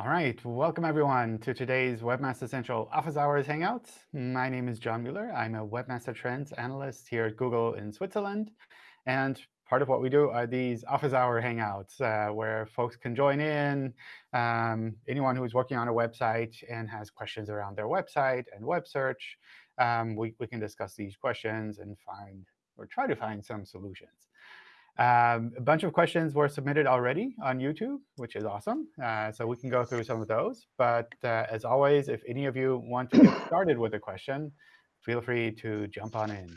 All right, welcome everyone to today's Webmaster Central Office Hours Hangouts. My name is John Mueller. I'm a Webmaster Trends analyst here at Google in Switzerland. And part of what we do are these Office Hour Hangouts, uh, where folks can join in. Um, anyone who's working on a website and has questions around their website and web search, um, we, we can discuss these questions and find or try to find some solutions. Um, a bunch of questions were submitted already on YouTube, which is awesome. Uh, so we can go through some of those. But uh, as always, if any of you want to get started with a question, feel free to jump on in.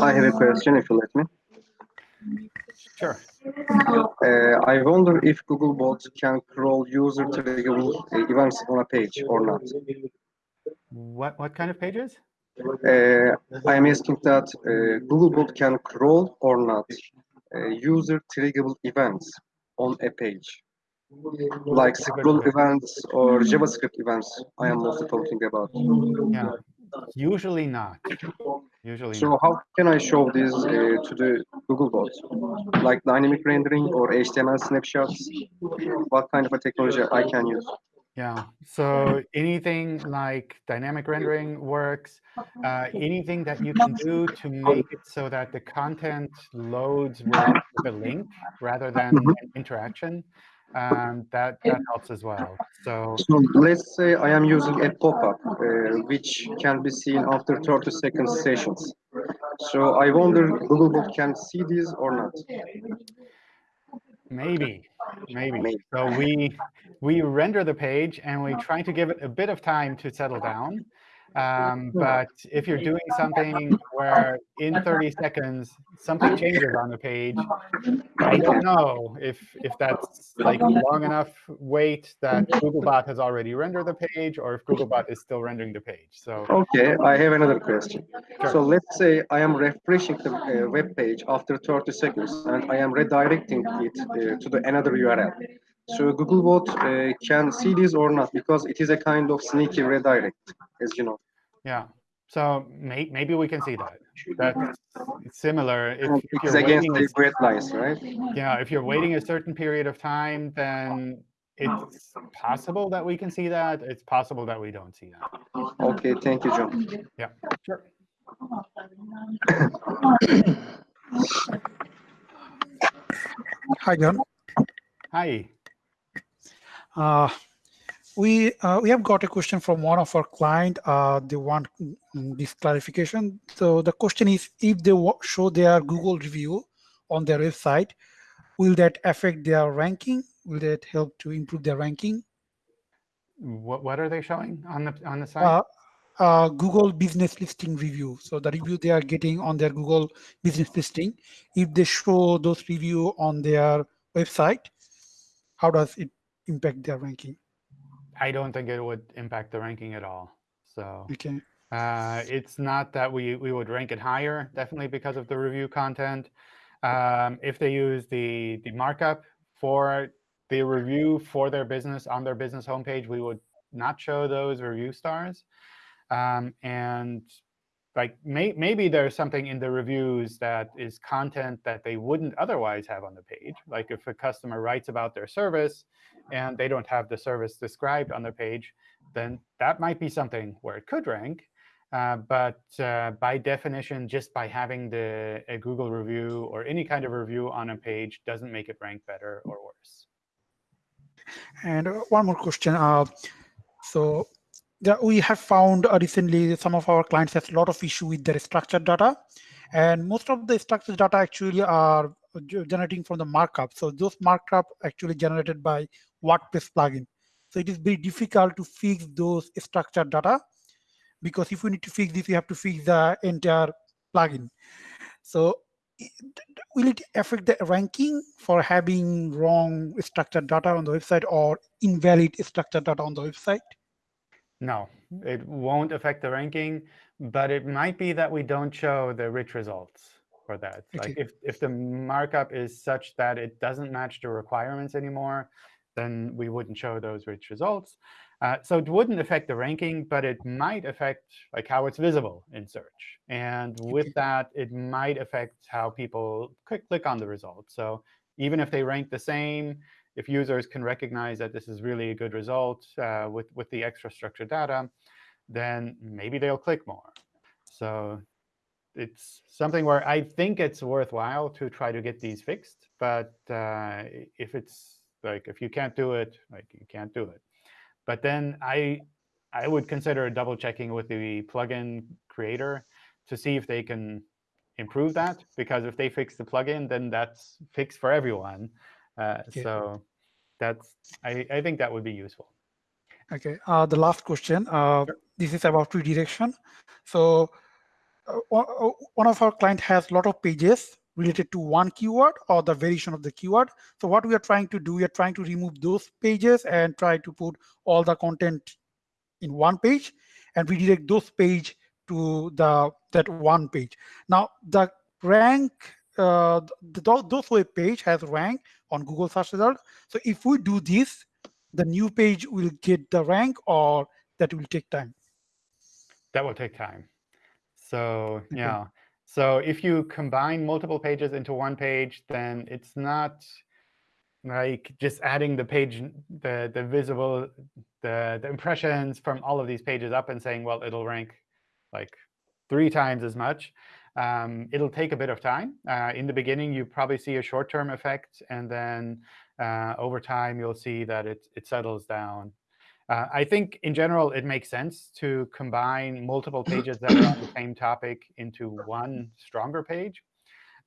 I have a question, if you let me. Sure. Uh, I wonder if Googlebot can crawl user triggerable events on a page or not. What, what kind of pages? Uh, I am asking that uh, Googlebot can crawl or not uh, user triggerable events on a page, like scroll events or JavaScript events. I am mostly talking about. Yeah, usually not. Usually So not. how can I show this uh, to the Googlebot? Like dynamic rendering or HTML snapshots? What kind of a technology I can use? Yeah. So anything like dynamic rendering works. Uh, anything that you can do to make it so that the content loads with, a link rather than an interaction, um, that that helps as well. So So let's say I am using a pop-up, uh, which can be seen after 30 seconds sessions. So I wonder Googlebot can see this or not. Maybe, maybe. So we we render the page and we try to give it a bit of time to settle down. Um, but if you're doing something where in 30 seconds something changes on the page, I don't know if if that's like long enough wait that Googlebot has already rendered the page or if Googlebot is still rendering the page. So Okay, I have another question. Sure. So let's say I am refreshing the uh, web page after 30 seconds and I am redirecting it uh, to the another URL. So Googlebot uh, can see this or not because it is a kind of sneaky redirect, as you know. yeah, so may, maybe we can see that. That's similar. If, if It's you're against waiting, the a- red lines, right? yeah, if you're waiting a certain period of time, then it's possible that we can see that. It's possible that we don't see that. Okay, thank you, John. Yeah, sure. Hi, John. Hi. Uh, we uh, we have got a question from one of our client. Uh, they want this clarification. So the question is, if they show their Google review on their website, will that affect their ranking? Will that help to improve their ranking? What what are they showing on the on the site? Uh, uh, Google business listing review. So the review they are getting on their Google business listing, if they show those review on their website, how does it impact their ranking? I don't think it would impact the ranking at all. So Okay. uh, it's not that we, we would rank it higher, definitely because of the review content. Um, if they use the, the markup for the review for their business on their business homepage, we would not show those review stars. Um, and like may, maybe there's something in the reviews that is content that they wouldn't otherwise have on the page. Like if a customer writes about their service and they don't have the service described on their page, then that might be something where it could rank. Uh, but uh, by definition, just by having the a Google review or any kind of review on a page doesn't make it rank better or worse. And uh, one more question. Uh, so the, we have found uh, recently some of our clients has a lot of issue with their structured data. And most of the structured data actually are generating from the markup. So those markup actually generated by WordPress plugin. So it is very difficult to fix those structured data because if we need to fix this, we have to fix the entire plugin. So i- d- d- will it affect the ranking for having wrong structured data on the website or invalid structured data on the website? No, it won't affect the ranking, but it might be that we don't show the rich results for that. Like if, if the markup is such that it doesn't match the requirements anymore, then we wouldn't show those rich results. Uh, so it wouldn't affect the ranking, but it might affect like how it's visible in search. And with that, it might affect how people click, click on the results. So even if they rank the same, if users can recognize that this is really a good result uh, with, with the extra structured data, then maybe they'll click more. So it's something where I think it's worthwhile to try to get these fixed. But uh, if it's like if you can't do it, like you can't do it. But then I I would consider double checking with the plugin creator to see if they can improve that. Because if they fix the plugin, then that's fixed for everyone. Uh, Okay. So that's I, I think that would be useful. Okay, uh, the last question. Uh, This is about redirection. So uh, one uh, one of our client has a lot of pages related to one keyword or the variation of the keyword. So what we are trying to do, we are trying to remove those pages and try to put all the content in one page and redirect those page to the that one page. Now the rank, uh, the, those web page has rank on Google search result. So if we do this, the new page will get the rank or that will take time. That will take time. So yeah. So if you combine multiple pages into one page, then it's not like just adding the page, the the visible, the the impressions from all of these pages up and saying, well, it'll rank like three times as much. Um, it'll take a bit of time. Uh, in the beginning, you probably see a short-term effect, and then uh, over time, you'll see that it it settles down. Uh, I think in general, it makes sense to combine multiple pages that are on the same topic into one stronger page.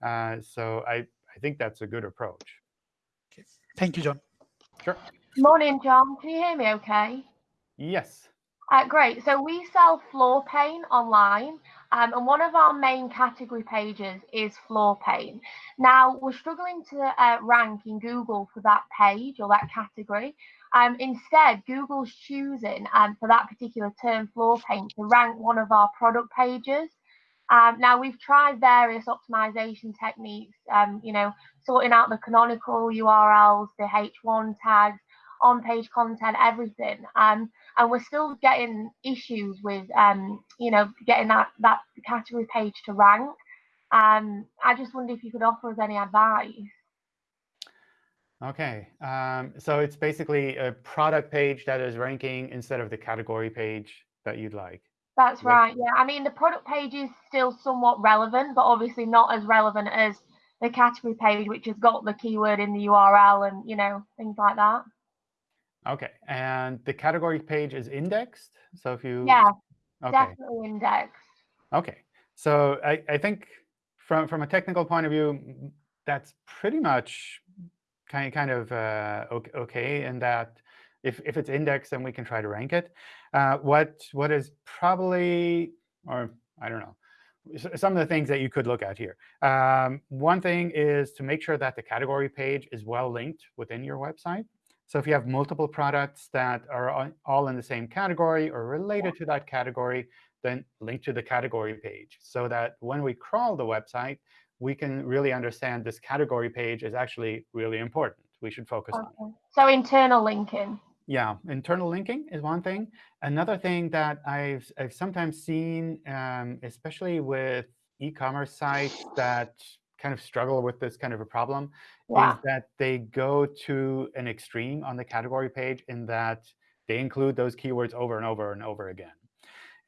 Uh, so I, I think that's a good approach. Thank you, John. Sure. Morning, John. Can you hear me okay? Yes. Uh, great. So we sell floor paint online, um, and one of our main category pages is floor paint. Now, we're struggling to uh, rank in Google for that page or that category. Um, instead, Google's choosing um, for that particular term, floor paint, to rank one of our product pages. Um, now, we've tried various optimization techniques, um, you know, sorting out the canonical URLs, the H1 tags, on-page content, everything. Um, and we're still getting issues with, um, you know, getting that, that category page to rank. I just wonder if you could offer us any advice. OK. Um, so it's basically a product page that is ranking instead of the category page that you'd like. That's right. Yeah. I mean, the product page is still somewhat relevant, but obviously not as relevant as the category page, which has got the keyword in the URL and, you know, things like that. OK. And the category page is indexed. So if you Yeah, OK. definitely indexed. OK. So I, I think from, from a technical point of view, that's pretty much kind, kind of uh, ok- OK in that if, if it's indexed, then we can try to rank it. Uh, what What is probably, or I don't know, some of the things that you could look at here. Um, one thing is to make sure that the category page is well linked within your website. So if you have multiple products that are all in the same category or related to that category, then link to the category page so that when we crawl the website, we can really understand this category page is actually really important. We should focus on it. So internal linking. Yeah, internal linking is one thing. Another thing that I've, I've sometimes seen, um, especially with e-commerce sites that kind of struggle with this kind of a problem, Yeah. is that they go to an extreme on the category page in that they include those keywords over and over and over again.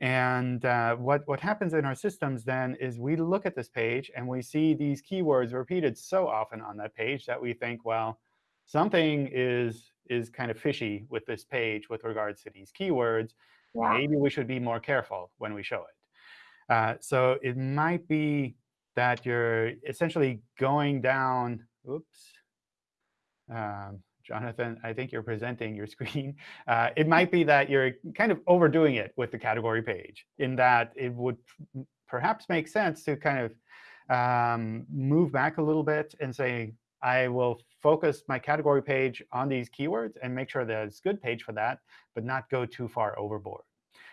And uh, what, what happens in our systems then is we look at this page and we see these keywords repeated so often on that page that we think, well, something is, is kind of fishy with this page with regards to these keywords. Yeah. Maybe we should be more careful when we show it. Uh, so it might be that you're essentially going down. Oops. Um, Jonathan, I think you're presenting your screen. Uh, it might be that you're kind of overdoing it with the category page in that it would perhaps make sense to kind of um, move back a little bit and say, I will focus my category page on these keywords and make sure that it's a good page for that, but not go too far overboard.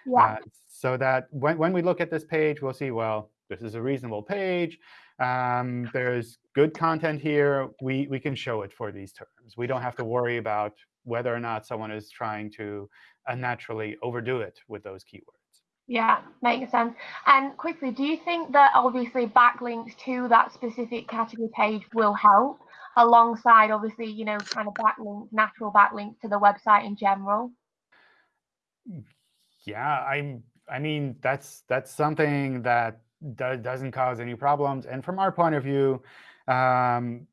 Yeah. Uh, so that when, when we look at this page, we'll see, well, this is a reasonable page. Um, there's good content here. We, we can show it for these terms. We don't have to worry about whether or not someone is trying to unnaturally overdo it with those keywords. Yeah, makes sense. And quickly, do you think that obviously backlinks to that specific category page will help? alongside obviously, you know, kind of backlink, natural backlinks to the website in general? Yeah, I'm. I mean, that's that's something that do, doesn't cause any problems. And from our point of view, um,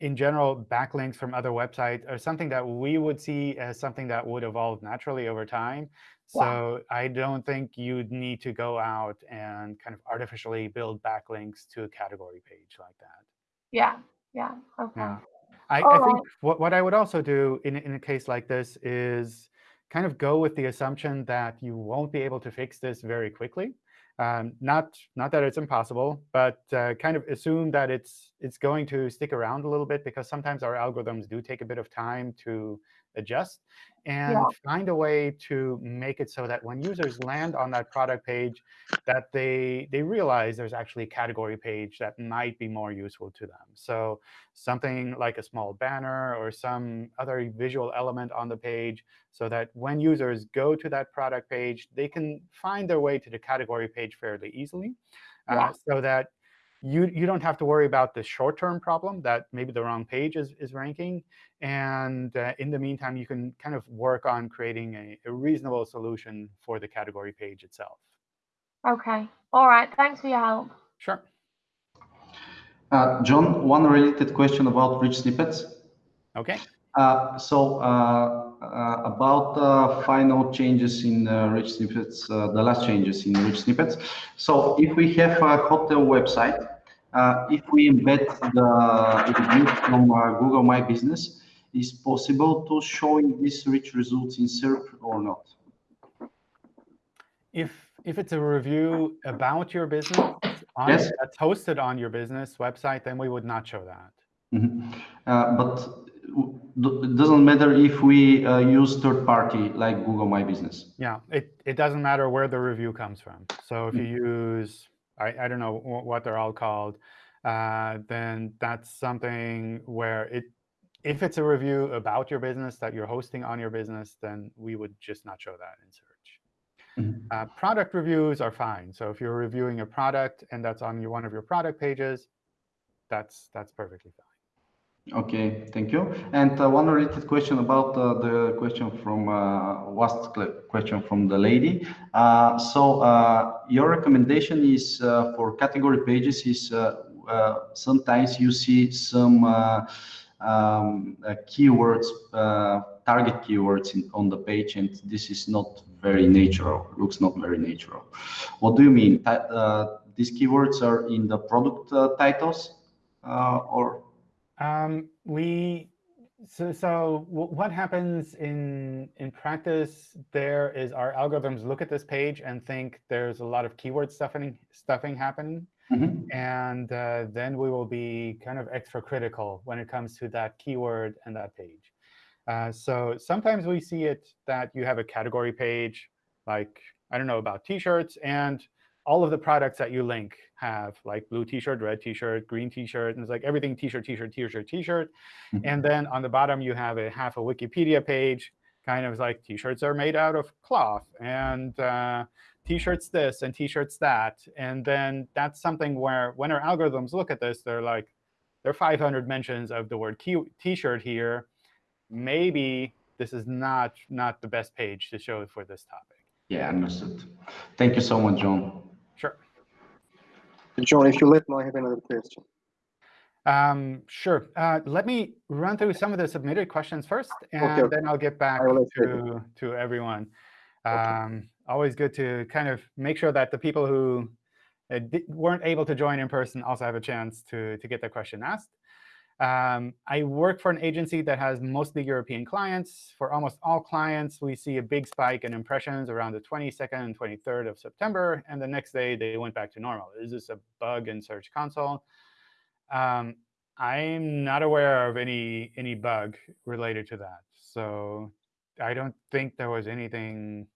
in general, backlinks from other websites are something that we would see as something that would evolve naturally over time. So I don't think you'd need to go out and kind of artificially build backlinks to a category page like that. Yeah, yeah, okay. Yeah. I, I think right. what, what I would also do in, in a case like this is kind of go with the assumption that you won't be able to fix this very quickly. Um, not not that it's impossible, but uh, kind of assume that it's it's going to stick around a little bit because sometimes our algorithms do take a bit of time to adjust and Yeah. find a way to make it so that when users land on that product page, that they they realize there's actually a category page that might be more useful to them. So something like a small banner or some other visual element on the page so that when users go to that product page, they can find their way to the category page fairly easily. uh, so that you, you don't have to worry about the short-term problem that maybe the wrong page is, is ranking. And uh, in the meantime, you can kind of work on creating a, a reasonable solution for the category page itself. Okay. All right. Thanks for your help. Sure. Uh, John, one related question about rich snippets. OK. Uh, so uh, uh, about the final changes in uh, rich snippets, uh, the last changes in rich snippets. So if we have a hotel website, uh, if we embed the review from uh, Google My Business, is possible to showing these rich results in SERP or not? If, if it's a review about your business on, Yes. that's hosted on your business website, then we would not show that. Mhm. Uh, but it doesn't matter if we uh, use third party like Google My Business. Yeah, it, it doesn't matter where the review comes from. So if you use, I, I don't know what they're all called, uh, then that's something where it, if it's a review about your business that you're hosting on your business, then we would just not show that in search. Mhm. Uh, product reviews are fine. So if you're reviewing a product and that's on your, one of your product pages, that's that's perfectly fine. Okay, thank you. And uh, one related question about uh, the question from uh, last question from the lady. Uh, so uh, your recommendation is uh, for category pages is sometimes you see some um, keywords, target keywords in, on the page, and this is not very natural. Looks not very natural. What do you mean? These keywords are in the product titles, or Um, we so so what happens in in practice there is our algorithms look at this page and think there's a lot of keyword stuffing stuffing happening, Mhm. and uh, then we will be kind of extra critical when it comes to that keyword and that page. Uh, so sometimes we see it that you have a category page, like I don't know about T-shirts, and all of the products that you link have like blue T-shirt, red T-shirt, green T-shirt, and it's like everything T-shirt, T-shirt, T-shirt, T-shirt. Mhm. And then on the bottom you have a half a Wikipedia page, kind of like T-shirts are made out of cloth, and uh, T-shirts this and T-shirts that. And then that's something where when our algorithms look at this, they're like, there are 500 mentions of the word T-shirt here. Maybe this is not not the best page to show for this topic. Yeah, understood. Thank you so much, John. John, if you let me, I have another question. Um, sure. Uh, let me run through some of the submitted questions first, and okay. then I'll get back to, to everyone. Um, always good to kind of make sure that the people who uh, weren't able to join in person also have a chance to, to get their question asked. Um, I work for an agency that has mostly European clients. For almost all clients, we see a big spike in impressions around the 22nd and 23rd of September, and the next day they went back to normal. Is this a bug in Search Console? Um, I'm not aware of any any bug related to that. So I don't think there was anything,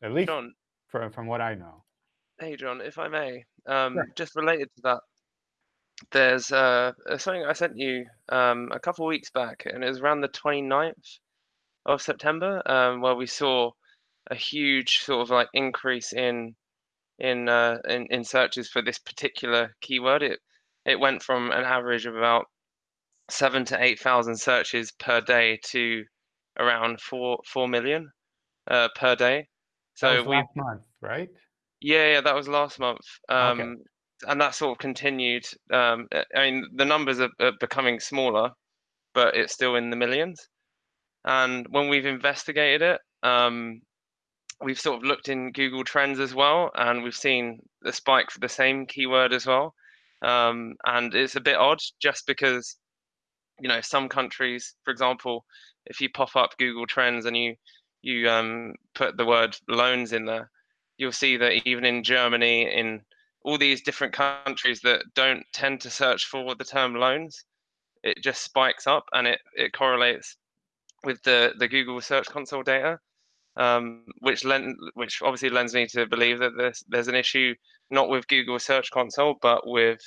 at least John, from, from what I know. hey John, if I may, um, Sure. just related to that, there's uh, something I sent you um, a couple of weeks back, and it was around the 29th of September, um, where we saw a huge sort of like increase in in uh, in, in searches for this particular keyword. It it went from an average of about seven to 8,000 searches per day to around four, 4 million uh, per day. That So was we, last month, right? yeah, yeah, that was last month. Okay. And that sort of continued. Um, I mean, the numbers are, are becoming smaller, but it's still in the millions. And when we've investigated it, um, we've sort of looked in Google Trends as well, and we've seen the spike for the same keyword as well. Um, and it's a bit odd just because, you know, some countries, for example, if you pop up Google Trends and you you um, put the word loans in there, you'll see that even in Germany, in all these different countries that don't tend to search for the term loans, it just spikes up and it, it correlates with the, the Google Search Console data, um, which lend, which obviously lends me to believe that there's there's an issue not with Google Search Console but with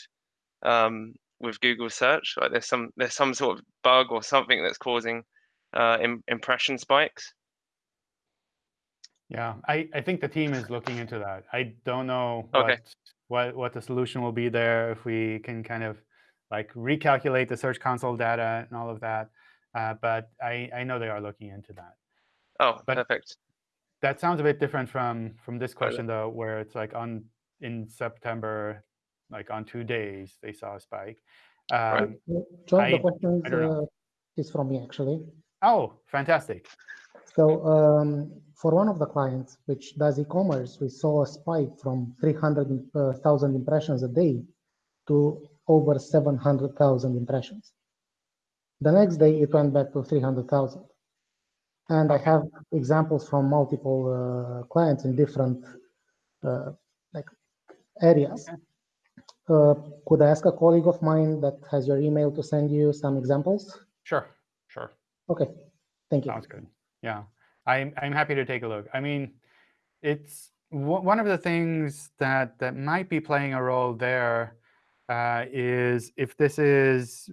um, with Google Search. Like there's some there's some sort of bug or something that's causing uh, im- impression spikes. Yeah, I, I think the team is looking into that. I don't know Okay. what, what what the solution will be there if we can kind of like recalculate the Search Console data and all of that. Uh, but I, I know they are looking into that. Oh, But- perfect. That sounds a bit different from from this question though, where it's like on in September, like on two days they saw a spike. Right. Um, Uh, John, I- the question I uh, is from me actually. Oh, fantastic! So um, for one of the clients which does e-commerce, we saw a spike from 300,000 impressions a day to over 700,000 impressions. The next day it went back to 300,000. And I have examples from multiple uh, clients in different uh, like areas. Uh, could I ask a colleague of mine that has your email to send you some examples? Sure, sure. Okay, thank you. Sounds good. Yeah, I'm I'm happy to take a look. I mean, it's one of the things that that might be playing a role there uh, is if this is,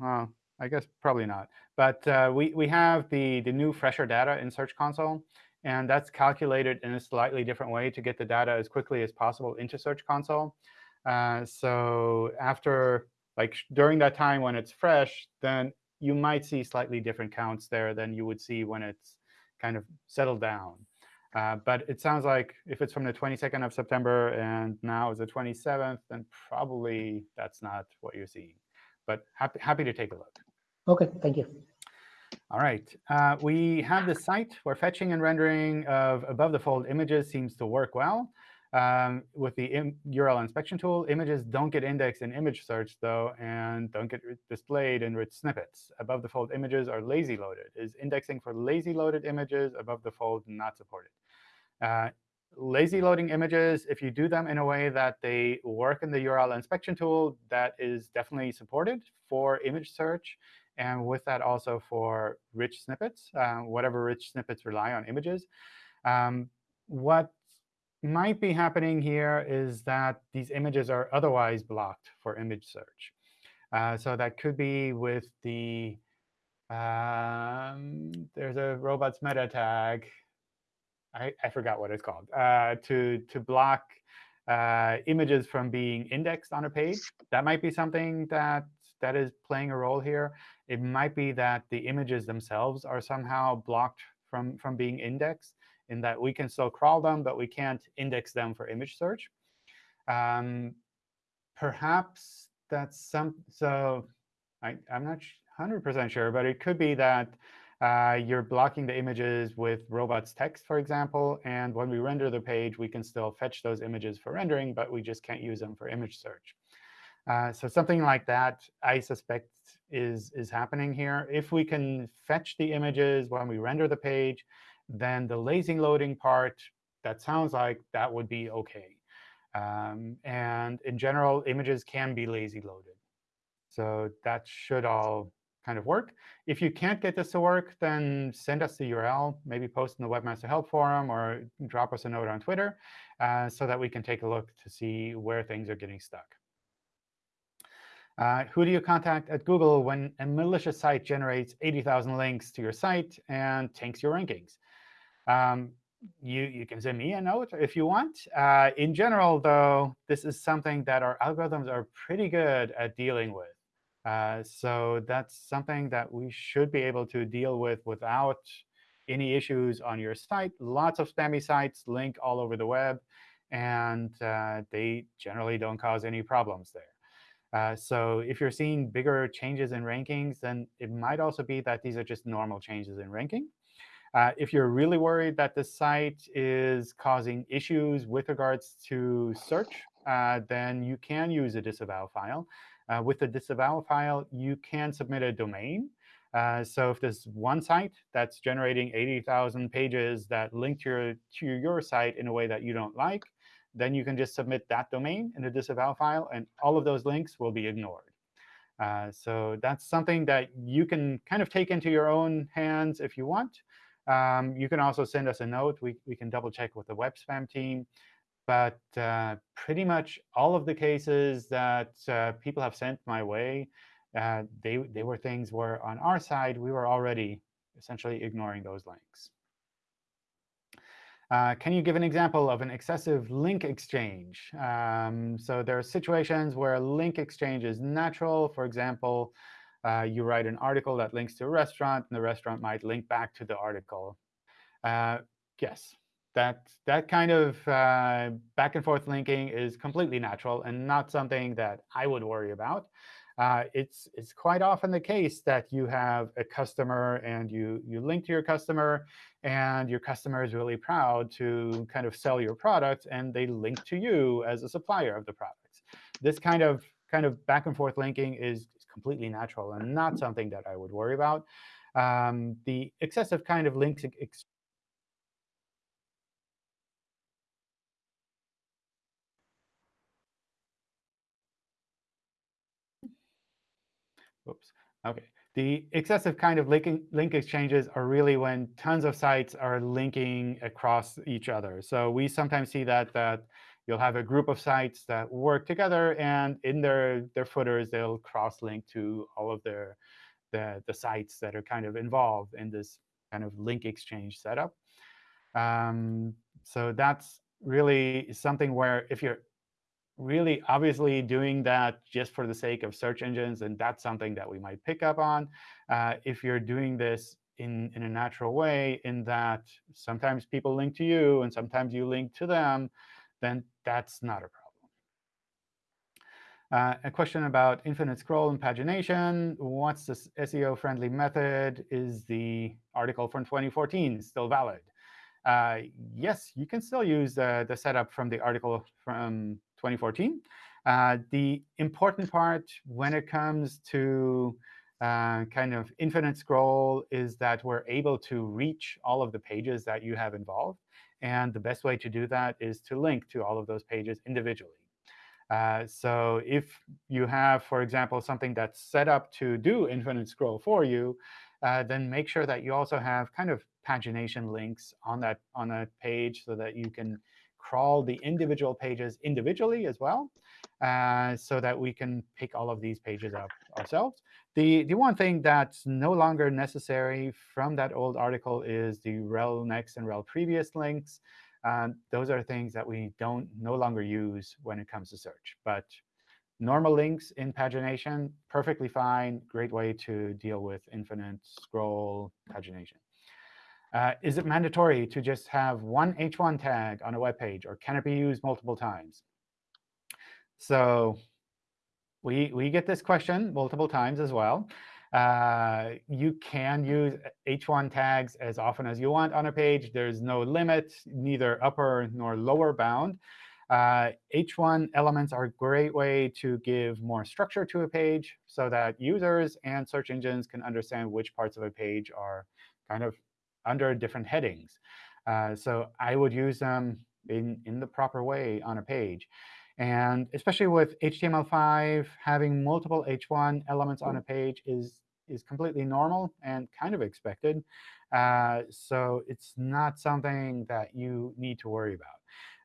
well, I guess probably not. But uh, we we have the the new fresher data in Search Console, and that's calculated in a slightly different way to get the data as quickly as possible into Search Console. Uh, so after like during that time when it's fresh, then you might see slightly different counts there than you would see when it's kind of settled down. Uh, but it sounds like if it's from the 22nd of September and now is the 27th, then probably that's not what you're seeing. But happy, happy to take a look. Okay, thank you. All right. Uh, we have the site where fetching and rendering of above the fold images seems to work well. Um, with the URL inspection tool, images don't get indexed in image search, though, and don't get displayed in rich snippets. Above the fold images are lazy loaded. Is indexing for lazy loaded images above the fold not supported? Uh, lazy loading images, if you do them in a way that they work in the URL inspection tool, that is definitely supported for image search. And with that, also for rich snippets, uh, whatever rich snippets rely on images. Um, what might be happening here is that these images are otherwise blocked for image search. Uh, so that could be with the, um, there's a robots meta tag. I, I forgot what it's called, uh, to, to block uh, images from being indexed on a page. That might be something that, that is playing a role here. It might be that the images themselves are somehow blocked from, from being indexed in that we can still crawl them, but we can't index them for image search. Um, perhaps that's some, so I, I'm not 100% sure, but it could be that uh, you're blocking the images with robots text, for example, and when we render the page, we can still fetch those images for rendering, but we just can't use them for image search. Uh, so something like that, I suspect, is, is happening here. If we can fetch the images when we render the page, then the lazy loading part, that sounds like that would be OK. Um, and in general, images can be lazy loaded. So that should all kind of work. If you can't get this to work, then send us the URL, maybe post in the Webmaster Help Forum, or drop us a note on Twitter uh, so that we can take a look to see where things are getting stuck. Uh, who do you contact at Google when a malicious site generates 80,000 links to your site and tanks your rankings? Um, you, you can send me a note if you want. Uh, in general, though, this is something that our algorithms are pretty good at dealing with. Uh, so that's something that we should be able to deal with without any issues on your site. Lots of spammy sites link all over the web, and uh, they generally don't cause any problems there. Uh, so if you're seeing bigger changes in rankings, then it might also be that these are just normal changes in ranking. Uh, if you're really worried that the site is causing issues with regards to search, uh, then you can use a disavow file. Uh, with the disavow file, you can submit a domain. Uh, so if there's one site that's generating 80,000 pages that link to your, to your site in a way that you don't like, then you can just submit that domain in a disavow file, and all of those links will be ignored. Uh, so that's something that you can kind of take into your own hands if you want. Um, you can also send us a note. We, we can double check with the web spam team. But uh, pretty much all of the cases that uh, people have sent my way, uh, they, they were things where on our side, we were already essentially ignoring those links. Uh, can you give an example of an excessive link exchange? Um, so there are situations where link exchange is natural. For example, uh, you write an article that links to a restaurant, and the restaurant might link back to the article. Uh, yes, that, that kind of uh, back and forth linking is completely natural and not something that I would worry about. Uh, it's, it's quite often the case that you have a customer and you, you link to your customer, and your customer is really proud to kind of sell your product, and they link to you as a supplier of the products. This kind of, kind of back and forth linking is completely natural and not something that I would worry about. Um, the excessive kind of links Oops. OK. The excessive kind of linking, link exchanges are really when tons of sites are linking across each other. So we sometimes see that, that you'll have a group of sites that work together, and in their, their footers, they'll cross-link to all of their the, the sites that are kind of involved in this kind of link exchange setup. Um, so that's really something where if you're really obviously doing that just for the sake of search engines, and that's something that we might pick up on. Uh, if you're doing this in, in a natural way, in that sometimes people link to you and sometimes you link to them, then that's not a problem. Uh, a question about infinite scroll and pagination. What's the SEO-friendly method? Is the article from 2014 still valid? Uh, yes, you can still use the setup from the article from 2014. Uh, the important part when it comes to uh, kind of infinite scroll is that we're able to reach all of the pages that you have involved. And the best way to do that is to link to all of those pages individually. Uh, so if you have, for example, something that's set up to do infinite scroll for you, uh, then make sure that you also have kind of pagination links on that on a page so that you can crawl the individual pages individually as well, uh, so that we can pick all of these pages up ourselves. The, the one thing that's no longer necessary from that old article is the rel next and rel previous links. Uh, those are things that we don't no longer use when it comes to search. But normal links in pagination, perfectly fine, great way to deal with infinite scroll pagination. Uh, is it mandatory to just have one h1 tag on a web page, or can it be used multiple times? So we, we get this question multiple times as well. Uh, you can use h1 tags as often as you want on a page. There's no limit, neither upper nor lower bound. Uh, h1 elements are a great way to give more structure to a page so that users and search engines can understand which parts of a page are kind of under different headings. Uh, so I would use them in, in the proper way on a page. And especially with HTML5, having multiple h1 elements on a page is, is completely normal and kind of expected. Uh, so it's not something that you need to worry about.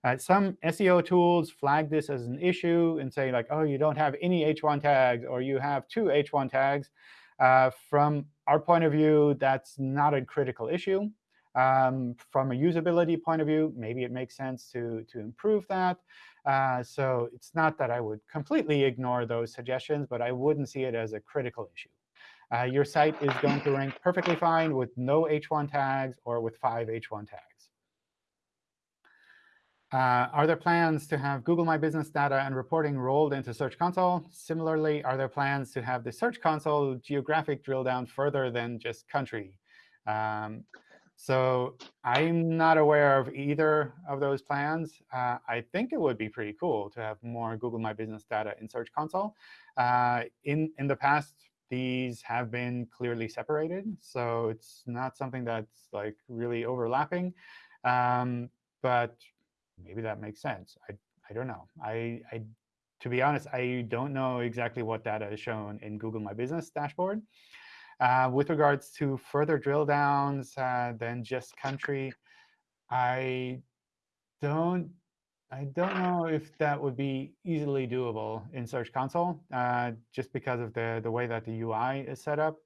Uh, some SEO tools flag this as an issue and say, like, oh, you don't have any h1 tags, or you have two h1 tags. Uh, from our point of view, that's not a critical issue. Um, from a usability point of view, maybe it makes sense to, to improve that. Uh, so it's not that I would completely ignore those suggestions, but I wouldn't see it as a critical issue. Uh, your site is going to rank perfectly fine with no h1 tags or with five h1 tags. Uh, are there plans to have Google My Business data and reporting rolled into Search Console? Similarly, are there plans to have the Search Console geographic drill down further than just country? Um, so I'm not aware of either of those plans. Uh, I think it would be pretty cool to have more Google My Business data in Search Console. Uh, in, in the past, these have been clearly separated. So it's not something that's like really overlapping. Um, but maybe that makes sense. I, I don't know. I, I, to be honest, I don't know exactly what data is shown in Google My Business dashboard. Uh, with regards to further drill downs uh, than just country, I don't I don't know if that would be easily doable in Search Console, uh, just because of the, the way that the UI is set up.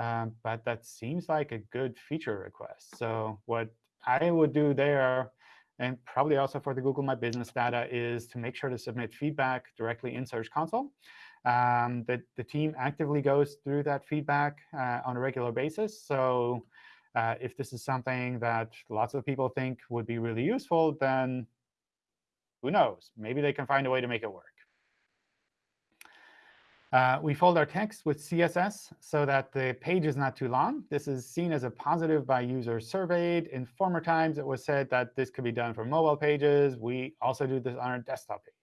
Um, but that seems like a good feature request. So what I would do there, and probably also for the Google My Business data, is to make sure to submit feedback directly in Search Console. Um, the, the team actively goes through that feedback uh, on a regular basis. So uh, if this is something that lots of people think would be really useful, then who knows? Maybe they can find a way to make it work. Uh, we fold our text with CSS so that the page is not too long. This is seen as a positive by users surveyed. In former times, it was said that this could be done for mobile pages. We also do this on our desktop page.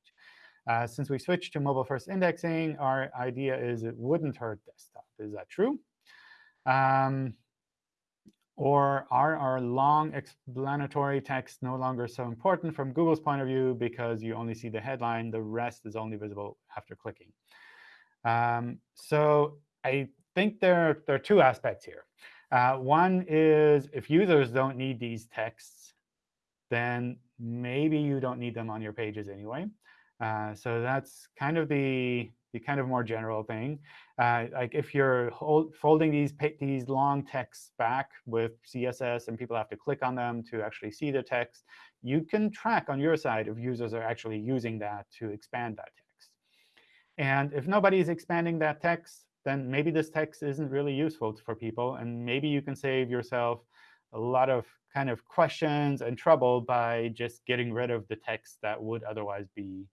Uh, since we switched to mobile-first indexing, our idea is it wouldn't hurt desktop. Is that true? Um, or are our long explanatory texts no longer so important from Google's point of view because you only see the headline, the rest is only visible after clicking? Um, so I think there, there are two aspects here. Uh, one is if users don't need these texts, then maybe you don't need them on your pages anyway. Uh, so that's kind of the, the kind of more general thing. Uh, like if you're hold, folding these, these long texts back with CSS and people have to click on them to actually see the text, you can track on your side if users are actually using that to expand that text. And if nobody is expanding that text, then maybe this text isn't really useful for people. And maybe you can save yourself a lot of kind of questions and trouble by just getting rid of the text that would otherwise be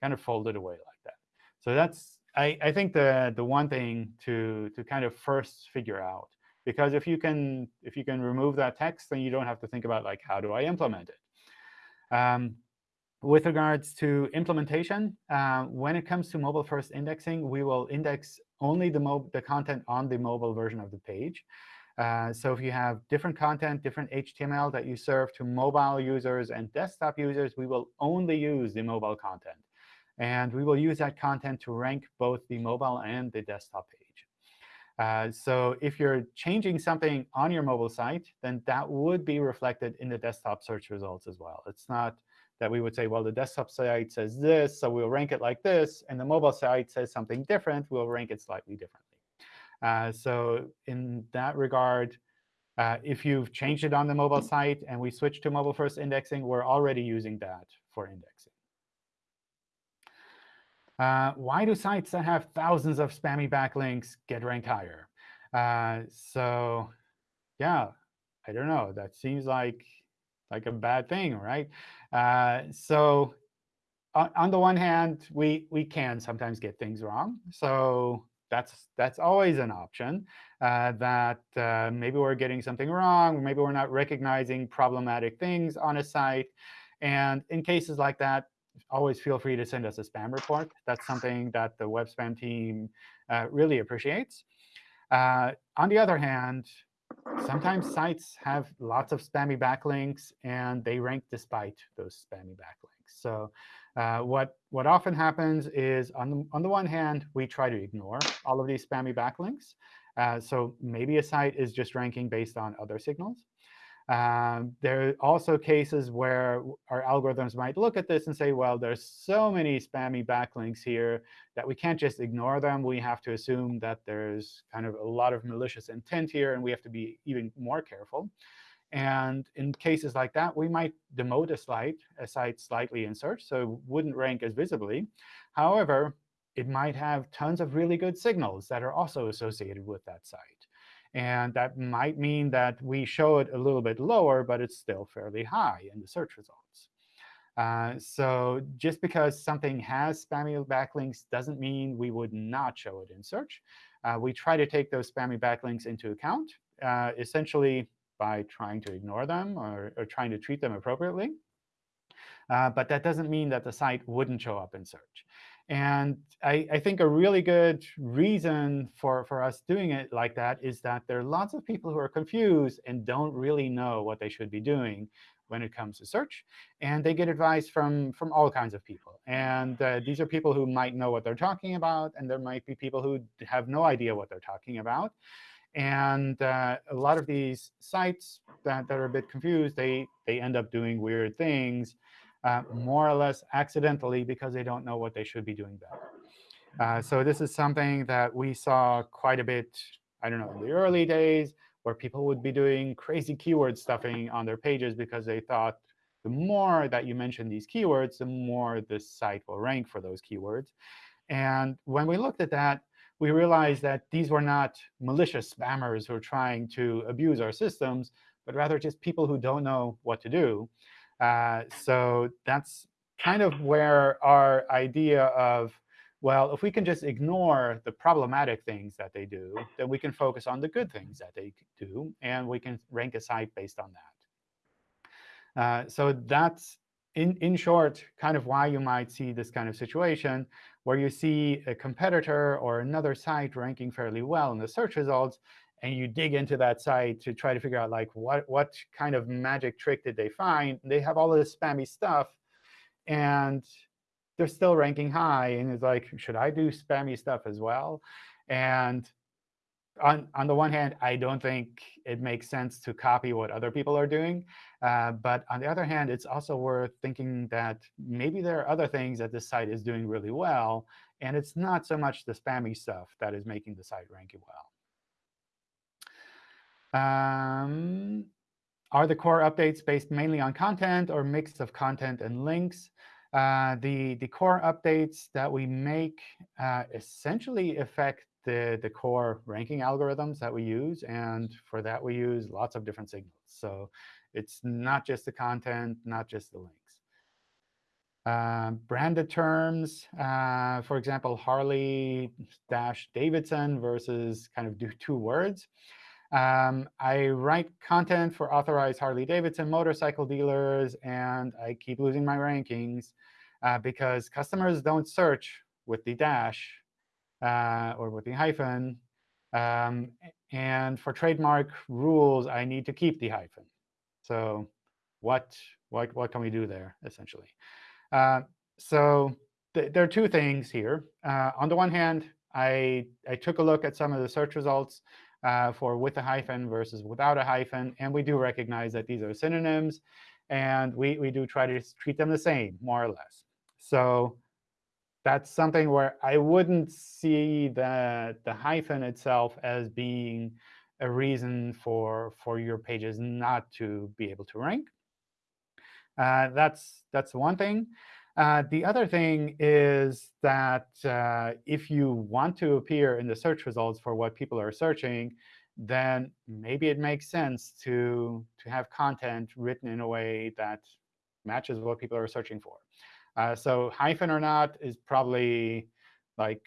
kind of folded away like that. So that's, I, I think, the, the one thing to, to kind of first figure out. Because if you can if you can remove that text, then you don't have to think about like how do I implement it. Um, with regards to implementation, uh, when it comes to mobile-first indexing, we will index only the, the content on the mobile version of the page. Uh, so if you have different content, different HTML that you serve to mobile users and desktop users, we will only use the mobile content. And we will use that content to rank both the mobile and the desktop page. Uh, so if you're changing something on your mobile site, then that would be reflected in the desktop search results as well. It's not that we would say, well, the desktop site says this, so we'll rank it like this. And the mobile site says something different, we'll rank it slightly differently. Uh, so in that regard, uh, if you've changed it on the mobile site and we switch to mobile-first indexing, we're already using that for indexing. Uh, why do sites that have thousands of spammy backlinks get ranked higher? Uh, so yeah, I don't know. That seems like like a bad thing, right? Uh, so on, on, the one hand, we we can sometimes get things wrong. So that's that's always an option. Uh, that uh, maybe we're getting something wrong, maybe we're not recognizing problematic things on a site. And in cases like that, always feel free to send us a spam report. That's something that the web spam team uh, really appreciates. Uh, on the other hand, sometimes sites have lots of spammy backlinks, and they rank despite those spammy backlinks. So uh, what, what often happens is, on the, on the one hand, we try to ignore all of these spammy backlinks. Uh, so maybe a site is just ranking based on other signals. Um, there are also cases where our algorithms might look at this and say, well, there's so many spammy backlinks here that we can't just ignore them. We have to assume that there's kind of a lot of malicious intent here, and we have to be even more careful. And in cases like that, we might demote a a site slightly in search, so it wouldn't rank as visibly. However, it might have tons of really good signals that are also associated with that site. And that might mean that we show it a little bit lower, but it's still fairly high in the search results. Uh, so just because something has spammy backlinks doesn't mean we would not show it in search. Uh, we try to take those spammy backlinks into account, uh, essentially by trying to ignore them or, or trying to treat them appropriately. Uh, but that doesn't mean that the site wouldn't show up in search. And I, I, think a really good reason for, for us doing it like that is that there are lots of people who are confused and don't really know what they should be doing when it comes to search. And they get advice from, from all kinds of people. And uh, these are people who might know what they're talking about, and there might be people who have no idea what they're talking about. And uh, a lot of these sites that, that are a bit confused, they, they end up doing weird things uh, more or less accidentally because they don't know what they should be doing better. Uh, so this is something that we saw quite a bit, I don't know, in the early days, where people would be doing crazy keyword stuffing on their pages because they thought the more that you mention these keywords, the more the site will rank for those keywords. And when we looked at that, we realized that these were not malicious spammers who are trying to abuse our systems, but rather just people who don't know what to do. Uh, so that's kind of where our idea of, well, if we can just ignore the problematic things that they do, then we can focus on the good things that they do, and we can rank a site based on that. Uh, so that's, in, in short, kind of why you might see this kind of situation where you see a competitor or another site ranking fairly well in the search results, and you dig into that site to try to figure out like what what kind of magic trick did they find. They have all this spammy stuff, and they're still ranking high. And it's like, should I do spammy stuff as well? And on on the one hand, I don't think it makes sense to copy what other people are doing. Uh, but on the other hand, it's also worth thinking that maybe there are other things that this site is doing really well, and it's not so much the spammy stuff that is making the site rank well. Um, are the core updates based mainly on content or mix of content and links? Uh, the, the core updates that we make uh, essentially affect the, the core ranking algorithms that we use. And for that, we use lots of different signals. So it's not just the content, not just the links. Uh, branded terms, uh, for example, Harley-Davidson versus kind of do two words. Um, I write content for authorized Harley-Davidson motorcycle dealers, and I keep losing my rankings uh, because customers don't search with the dash uh, or with the hyphen. Um, and for trademark rules, I need to keep the hyphen. So what, what, what can we do there, essentially? Uh, so th there are two things here. Uh, on the one hand, I, I took a look at some of the search results uh, for with a hyphen versus without a hyphen. And we do recognize that these are synonyms. And we, we do try to treat them the same, more or less. So that's something where I wouldn't see the, the hyphen itself as being a reason for, for your pages not to be able to rank. Uh, that's, that's one thing. Uh, the other thing is that uh, if you want to appear in the search results for what people are searching, then maybe it makes sense to, to have content written in a way that matches what people are searching for. Uh, so hyphen or not is probably like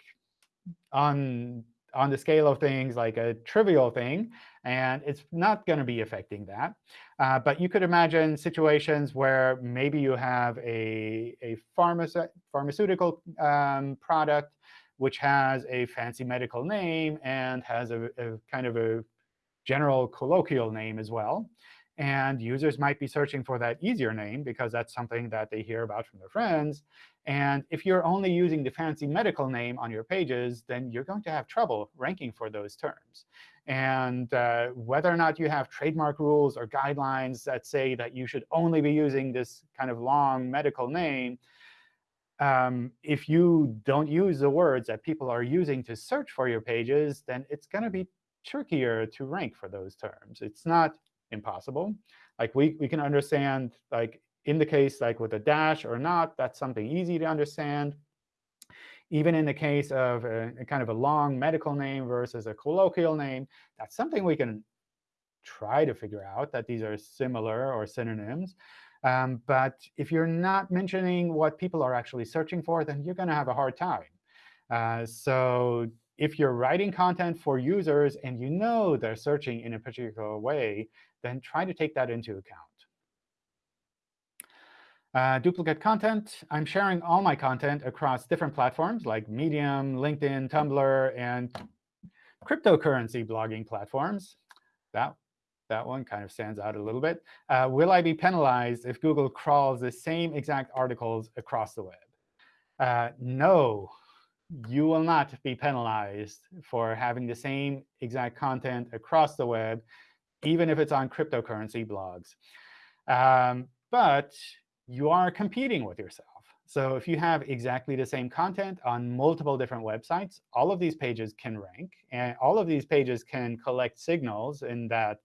on on the scale of things like a trivial thing, and it's not going to be affecting that. Uh, but you could imagine situations where maybe you have a, a pharmace pharmaceutical um, product which has a fancy medical name and has a, a kind of a general colloquial name as well. And users might be searching for that easier name because that's something that they hear about from their friends. And if you're only using the fancy medical name on your pages, then you're going to have trouble ranking for those terms. And uh, whether or not you have trademark rules or guidelines that say that you should only be using this kind of long medical name, um, if you don't use the words that people are using to search for your pages, then it's going to be trickier to rank for those terms. It's not impossible. Like we, we can understand, like in the case like with a dash or not, that's something easy to understand. Even in the case of a, a kind of a long medical name versus a colloquial name, that's something we can try to figure out, that these are similar or synonyms. Um, but if you're not mentioning what people are actually searching for, then you're going to have a hard time. Uh, so if you're writing content for users and you know they're searching in a particular way, then try to take that into account. Uh, duplicate content. I'm sharing all my content across different platforms like Medium, LinkedIn, Tumblr, and cryptocurrency blogging platforms. That, that one kind of stands out a little bit. Uh, will I be penalized if Google crawls the same exact articles across the web? Uh, no, you will not be penalized for having the same exact content across the web, even if it's on cryptocurrency blogs. Um, but you are competing with yourself. So if you have exactly the same content on multiple different websites, all of these pages can rank. And all of these pages can collect signals in that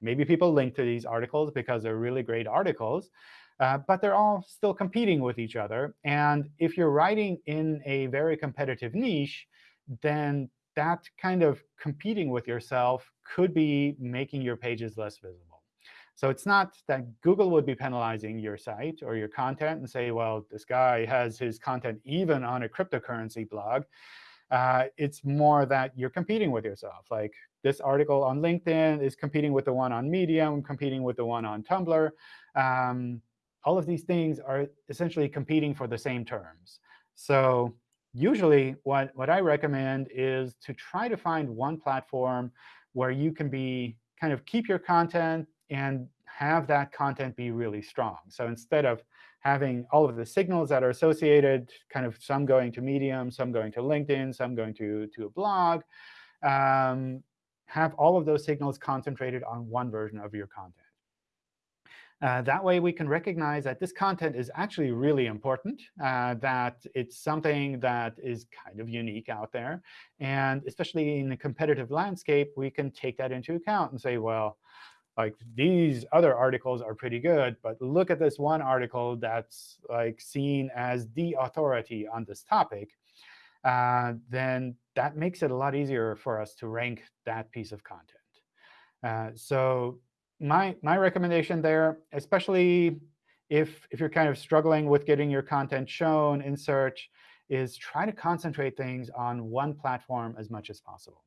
maybe people link to these articles because they're really great articles. Uh, but they're all still competing with each other. And if you're writing in a very competitive niche, then that kind of competing with yourself could be making your pages less visible. So it's not that Google would be penalizing your site or your content and say, well, this guy has his content even on a cryptocurrency blog. Uh, it's more that you're competing with yourself. Like this article on LinkedIn is competing with the one on Medium, competing with the one on Tumblr. Um, all of these things are essentially competing for the same terms. So usually what, what I recommend is to try to find one platform where you can be kind of keep your content and have that content be really strong. So instead of having all of the signals that are associated, kind of some going to Medium, some going to LinkedIn, some going to, to a blog, um, have all of those signals concentrated on one version of your content. Uh, that way, we can recognize that this content is actually really important, uh, that it's something that is kind of unique out there. And especially in a competitive landscape, we can take that into account and say, well, like these other articles are pretty good, but look at this one article that's like seen as the authority on this topic, uh, then that makes it a lot easier for us to rank that piece of content. Uh, so my my recommendation there, especially if if you're kind of struggling with getting your content shown in search, is try to concentrate things on one platform as much as possible.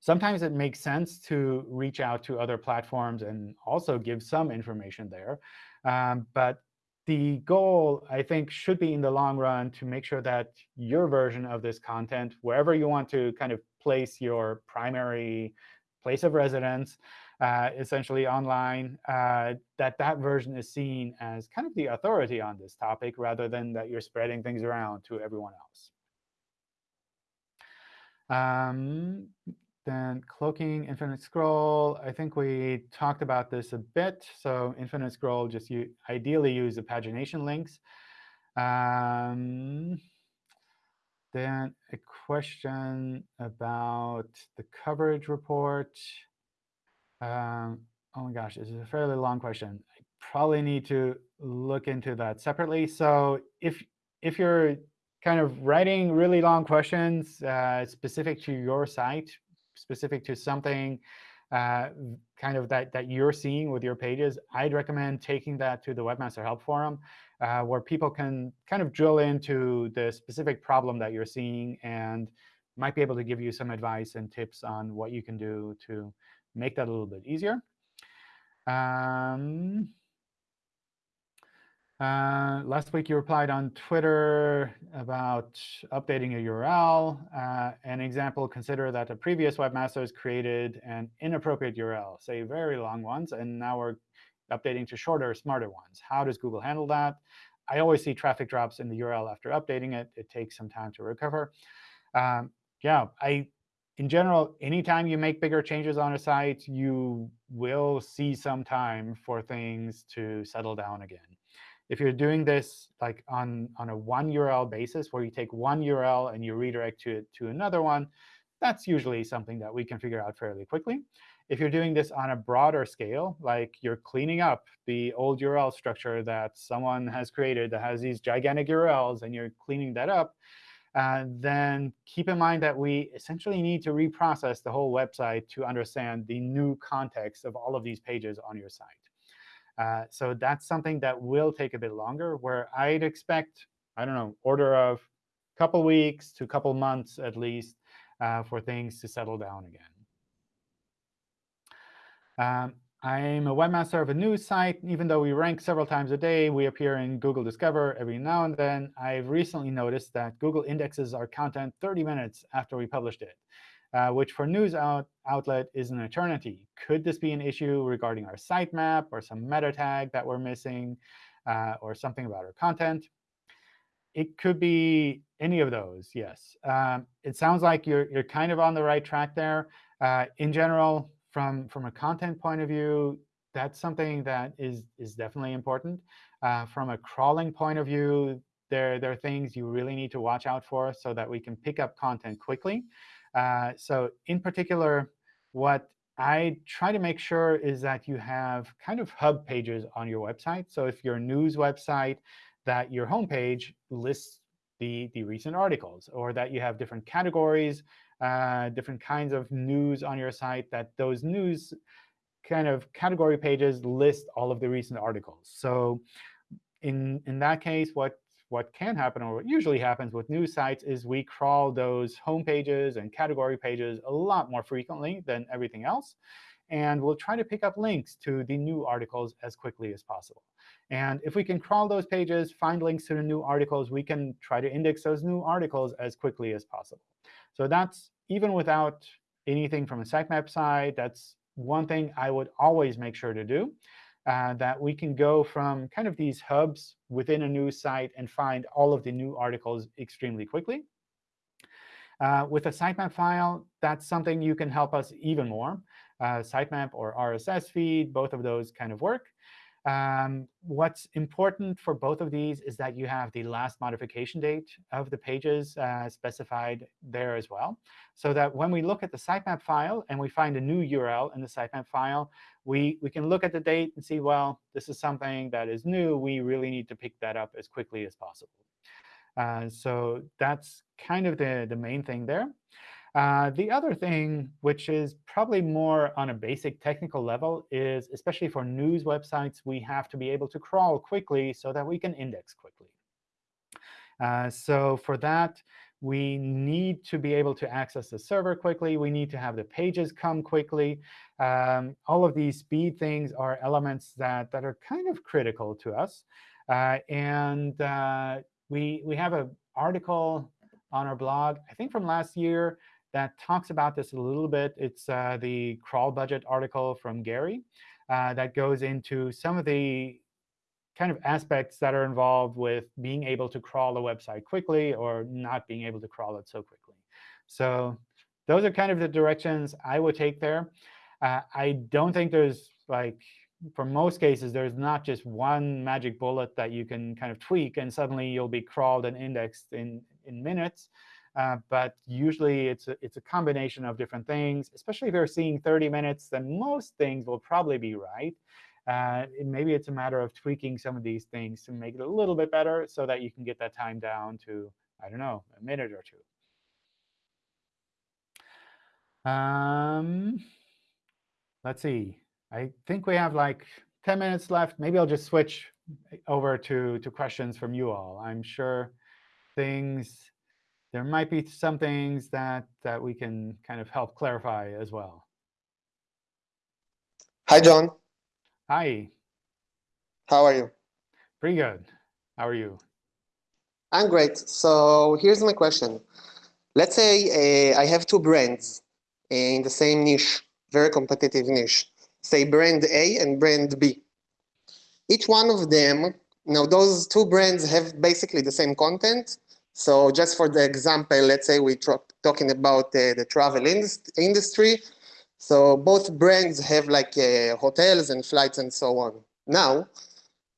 Sometimes it makes sense to reach out to other platforms and also give some information there. Um, but the goal, I think, should be in the long run to make sure that your version of this content, wherever you want to kind of place your primary place of residence, uh, essentially online, uh, that that version is seen as kind of the authority on this topic rather than that you're spreading things around to everyone else. Um, then cloaking, infinite scroll, I think we talked about this a bit. So infinite scroll, just you ideally use the pagination links. Um, then a question about the coverage report. Um, oh my gosh, this is a fairly long question. I probably need to look into that separately. So if if you're kind of writing really long questions uh, specific to your site, specific to something uh, kind of that, that you're seeing with your pages, I'd recommend taking that to the Webmaster Help Forum, uh, where people can kind of drill into the specific problem that you're seeing and might be able to give you some advice and tips on what you can do to make that a little bit easier. Um, uh, last week, you replied on Twitter about updating a URL. Uh, an example, consider that a previous webmaster has created an inappropriate URL, say very long ones, and now we're updating to shorter, smarter ones. How does Google handle that? I always see traffic drops in the URL after updating it. It takes some time to recover. Um, yeah, I, in general, anytime you make bigger changes on a site, you will see some time for things to settle down again. If you're doing this like on, on a one URL basis, where you take one URL and you redirect to, to another one, that's usually something that we can figure out fairly quickly. if you're doing this on a broader scale, like you're cleaning up the old URL structure that someone has created that has these gigantic URLs, and you're cleaning that up, uh, then keep in mind that we essentially need to reprocess the whole website to understand the new context of all of these pages on your site. Uh, so that's something that will take a bit longer, where I'd expect, I don't know, order of a couple weeks to a couple months at least uh, for things to settle down again. Um, I'm a webmaster of a news site. Even though we rank several times a day, we appear in Google Discover every now and then. I've recently noticed that Google indexes our content 30 minutes after we published it, uh, which for news out outlet is an eternity. Could this be an issue regarding our sitemap or some meta tag that we're missing uh, or something about our content? It could be any of those, yes. Um, it sounds like you're, you're kind of on the right track there. Uh, in general, from from a content point of view, that's something that is is definitely important. Uh, from a crawling point of view, there there are things you really need to watch out for so that we can pick up content quickly. Uh, so in particular, what I try to make sure is that you have kind of hub pages on your website. So if you're a news website, that your homepage lists the, the recent articles, or that you have different categories uh, different kinds of news on your site, that those news kind of category pages list all of the recent articles. So in, in that case, what, what can happen, or what usually happens with news sites, is we crawl those home pages and category pages a lot more frequently than everything else. And we'll try to pick up links to the new articles as quickly as possible. And if we can crawl those pages, find links to the new articles, we can try to index those new articles as quickly as possible. So that's even without anything from a sitemap side, that's one thing I would always make sure to do, uh, that we can go from kind of these hubs within a news site and find all of the new articles extremely quickly. Uh, with a sitemap file, that's something you can help us even more. Uh, sitemap or RSS feed, both of those kind of work. Um, what's important for both of these is that you have the last modification date of the pages uh, specified there as well, so that when we look at the sitemap file and we find a new URL in the sitemap file, we, we can look at the date and see, well, this is something that is new. We really need to pick that up as quickly as possible. Uh, so that's kind of the, the main thing there. Uh, the other thing, which is probably more on a basic technical level, is especially for news websites, we have to be able to crawl quickly so that we can index quickly. Uh, so for that, we need to be able to access the server quickly. We need to have the pages come quickly. Um, all of these speed things are elements that, that are kind of critical to us. Uh, and uh, we, we have an article on our blog, I think from last year, that talks about this a little bit. It's uh, the crawl budget article from Gary uh, that goes into some of the kind of aspects that are involved with being able to crawl a website quickly or not being able to crawl it so quickly. So those are kind of the directions I would take there. Uh, I don't think there's like for most cases, there's not just one magic bullet that you can kind of tweak, and suddenly you'll be crawled and indexed in, in minutes. Uh, but usually it's a, it's a combination of different things. Especially if you're seeing 30 minutes, then most things will probably be right. Uh, maybe it's a matter of tweaking some of these things to make it a little bit better so that you can get that time down to, I don't know, a minute or two. Um, let's see. I think we have like 10 minutes left. Maybe I'll just switch over to, to questions from you all. I'm sure things there might be some things that, that we can kind of help clarify as well. Hi, John. Hi. How are you? Pretty good. How are you? I'm great. So here's my question. Let's say uh, I have two brands in the same niche, very competitive niche, say brand A and brand B. Each one of them, now those two brands have basically the same content, so just for the example, let's say we're talking about uh, the travel industry. So both brands have like uh, hotels and flights and so on. Now,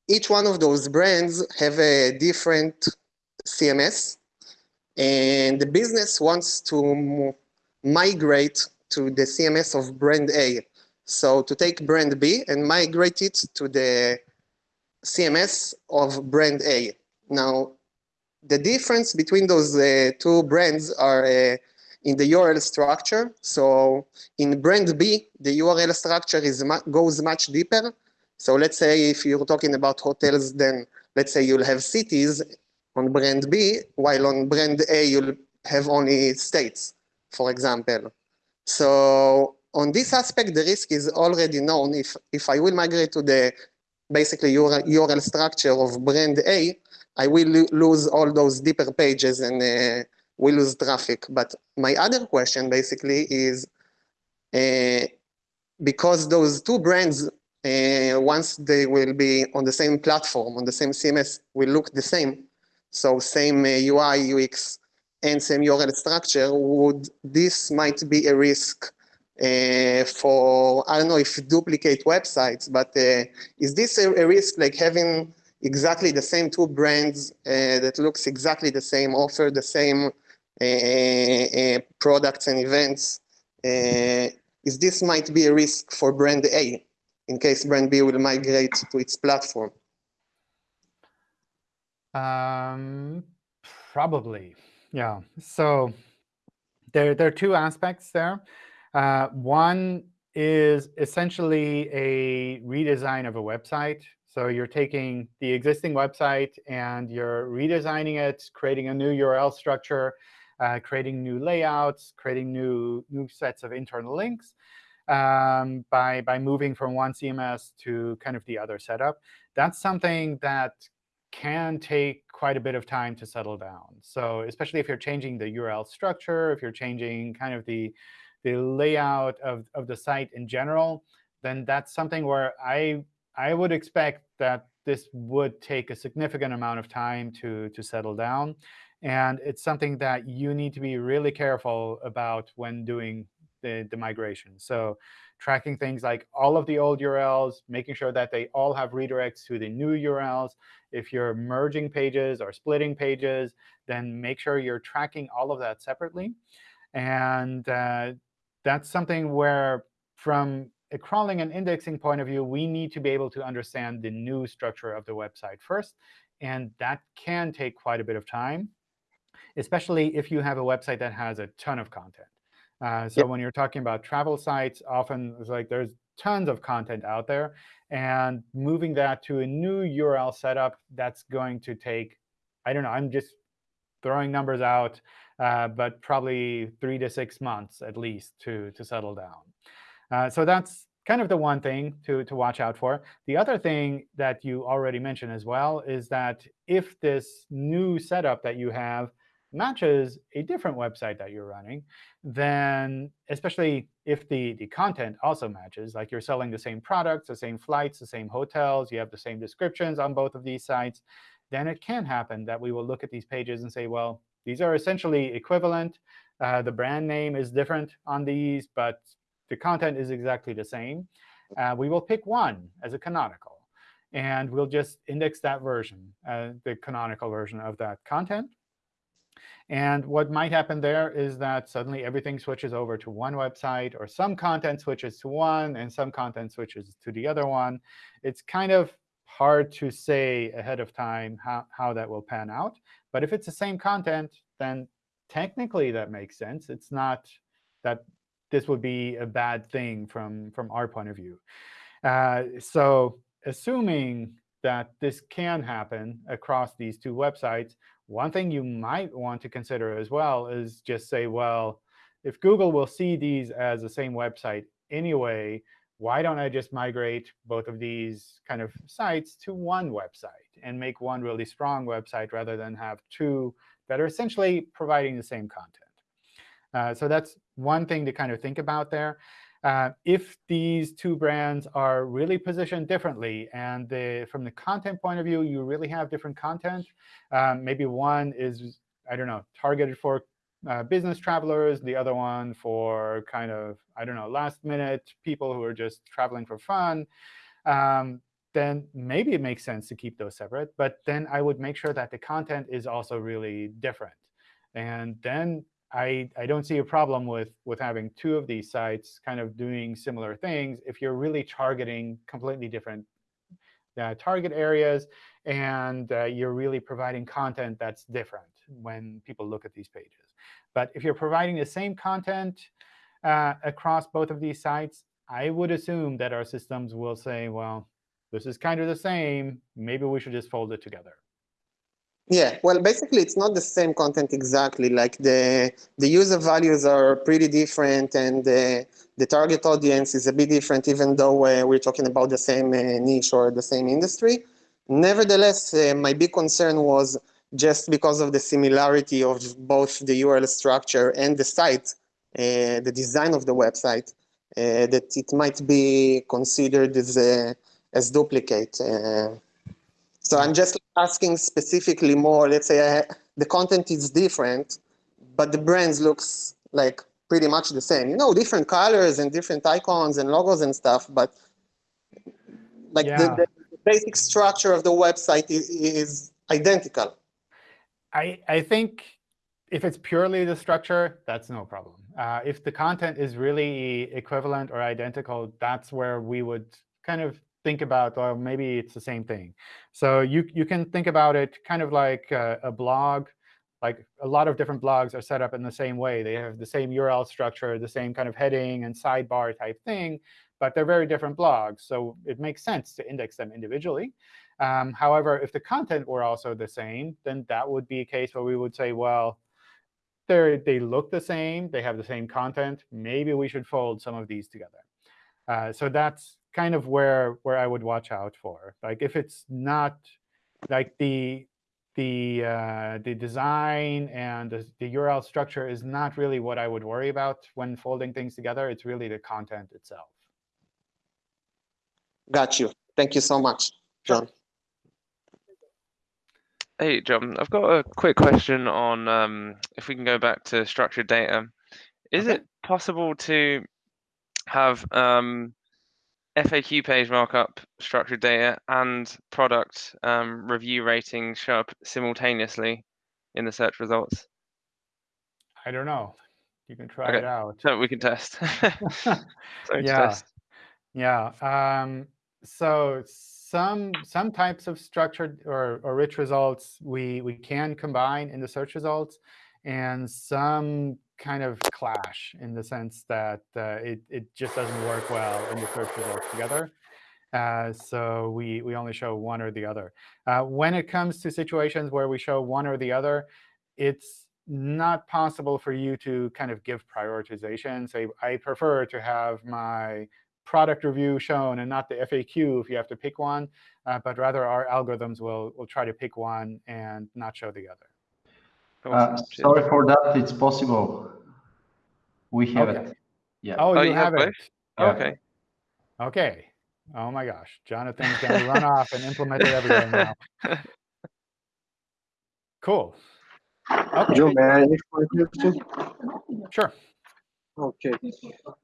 each one of those brands have a different CMS, and the business wants to migrate to the CMS of brand A. So to take brand B and migrate it to the CMS of brand A. Now, the difference between those uh, two brands are uh, in the URL structure. So in brand B, the URL structure is goes much deeper. So let's say if you're talking about hotels, then let's say you'll have cities on brand B, while on brand A, you'll have only states, for example. So on this aspect, the risk is already known. If, if I will migrate to the basically URL, URL structure of brand A, I will lose all those deeper pages and uh, will lose traffic. But my other question basically is uh, because those two brands, uh, once they will be on the same platform, on the same CMS, will look the same. So same UI, uh, UX, and same URL structure, would this might be a risk uh, for, I don't know if duplicate websites, but uh, is this a, a, risk like having exactly the same two brands uh, that looks exactly the same, offer the same uh, uh, products and events? Is this might be a risk for brand A in case brand B will migrate to its platform? Um, probably, yeah. So there, there are two aspects there. Uh, one is essentially a redesign of a website. So you're taking the existing website and you're redesigning it, creating a new URL structure, uh, creating new layouts, creating new, new sets of internal links um, by, by moving from one CMS to kind of the other setup. That's something that can take quite a bit of time to settle down. So especially if you're changing the URL structure, if you're changing kind of the, the layout of, of the site in general, then that's something where I, I would expect that this would take a significant amount of time to, to settle down. And it's something that you need to be really careful about when doing the, the migration. So tracking things like all of the old URLs, making sure that they all have redirects to the new URLs. If you're merging pages or splitting pages, then make sure you're tracking all of that separately. And uh, that's something where, from a crawling and indexing point of view, we need to be able to understand the new structure of the website first. And that can take quite a bit of time, especially if you have a website that has a ton of content. Uh, so yep. when you're talking about travel sites, often it's like there's tons of content out there. And moving that to a new URL setup, that's going to take, I don't know, I'm just throwing numbers out, uh, but probably three to six months at least to, to settle down. Uh, so that's kind of the one thing to, to watch out for. The other thing that you already mentioned as well is that if this new setup that you have matches a different website that you're running, then especially if the, the content also matches, like you're selling the same products, the same flights, the same hotels, you have the same descriptions on both of these sites, then it can happen that we will look at these pages and say, well, these are essentially equivalent. Uh, the brand name is different on these, but the content is exactly the same. Uh, we will pick one as a canonical. And we'll just index that version, uh, the canonical version of that content. And what might happen there is that suddenly everything switches over to one website, or some content switches to one, and some content switches to the other one. It's kind of hard to say ahead of time how, how that will pan out. But if it's the same content, then technically that makes sense. It's not that this would be a bad thing from, from our point of view. Uh, so assuming that this can happen across these two websites, one thing you might want to consider as well is just say, well, if Google will see these as the same website anyway, why don't I just migrate both of these kind of sites to one website and make one really strong website rather than have two that are essentially providing the same content? Uh, so that's one thing to kind of think about there. Uh, if these two brands are really positioned differently, and the, from the content point of view, you really have different content, um, maybe one is, I don't know, targeted for uh, business travelers, the other one for kind of, I don't know, last minute people who are just traveling for fun, um, then maybe it makes sense to keep those separate. But then I would make sure that the content is also really different. And then I, I don't see a problem with, with having two of these sites kind of doing similar things if you're really targeting completely different uh, target areas and uh, you're really providing content that's different when people look at these pages. But if you're providing the same content uh, across both of these sites, I would assume that our systems will say, well, this is kind of the same. Maybe we should just fold it together. Yeah, well, basically, it's not the same content exactly. Like the the user values are pretty different, and the the target audience is a bit different, even though uh, we're talking about the same uh, niche or the same industry. Nevertheless, uh, my big concern was just because of the similarity of both the URL structure and the site, uh, the design of the website, uh, that it might be considered as a, as duplicate. So I'm just asking specifically more, let's say I, the content is different, but the brands looks like pretty much the same. You know, different colors and different icons and logos and stuff, but like Yeah. the, the basic structure of the website is, is identical. I, I think if it's purely the structure, that's no problem. Uh, if the content is really equivalent or identical, that's where we would kind of think about, well, maybe it's the same thing. So you, you can think about it kind of like a, a blog. Like a lot of different blogs are set up in the same way. They have the same URL structure, the same kind of heading and sidebar type thing, but they're very different blogs. So it makes sense to index them individually. Um, however, if the content were also the same, then that would be a case where we would say, well, they they look the same, they have the same content. Maybe we should fold some of these together. Uh, so that's kind of where where I would watch out for. Like if it's not like the the uh, the design and the, the URL structure is not really what I would worry about when folding things together. It's really the content itself. Got you. Thank you so much, John. Hey, John, I've got a quick question on um, if we can go back to structured data. Is Okay. it possible to have um, FAQ page markup, structured data, and product um, review ratings show up simultaneously in the search results? I don't know. You can try Okay. it out. So we can test. Yeah. test. Yeah. Um, so some some types of structured or, or rich results we we can combine in the search results, and some kind of clash in the sense that uh, it it just doesn't work well in the search results together. Uh, so we we only show one or the other. Uh, when it comes to situations where we show one or the other, it's not possible for you to kind of give prioritization. Say, I prefer to have my product review shown and not the FAQ if you have to pick one, uh, but rather our algorithms will, will try to pick one and not show the other. Uh, sorry for that. It's possible. We have Okay. it. Yeah. Oh, Oh, you, you have have, it. Oh, Yeah. okay. OK. Oh my gosh. Jonathan's going to run off and implement it everywhere now. Cool. OK, John, may I ask my question? sure. Okay.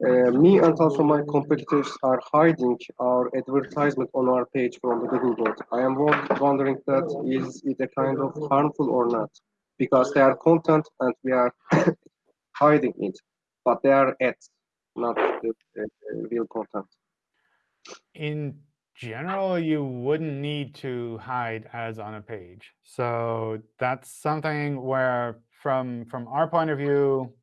Uh, me and also my competitors are hiding our advertisement on our page from the Google bot. I am wondering that is it a kind of harmful or not? Because they are content and we are hiding it, but they are ads, not the real content. in general, you wouldn't need to hide ads on a page. So that's something where, from from our point of view,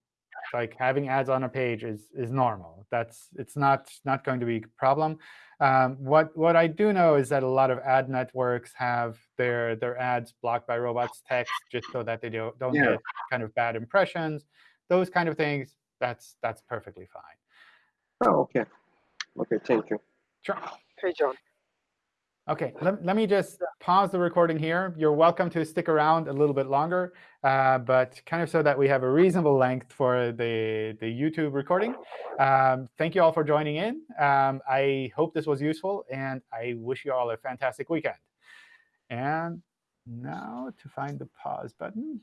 like having ads on a page is is normal. That's it's not not going to be a problem. Um, what what I do know is that a lot of ad networks have their their ads blocked by robots text just so that they don't don't Yeah. get kind of bad impressions. Those kind of things. That's that's perfectly fine. Oh, okay. Okay, thank you. Sure. Hey, John. OK, let, let me just pause the recording here. You're welcome to stick around a little bit longer, uh, but kind of so that we have a reasonable length for the, the YouTube recording. Um, thank you all for joining in. Um, I hope this was useful, and I wish you all a fantastic weekend. And now to find the pause button.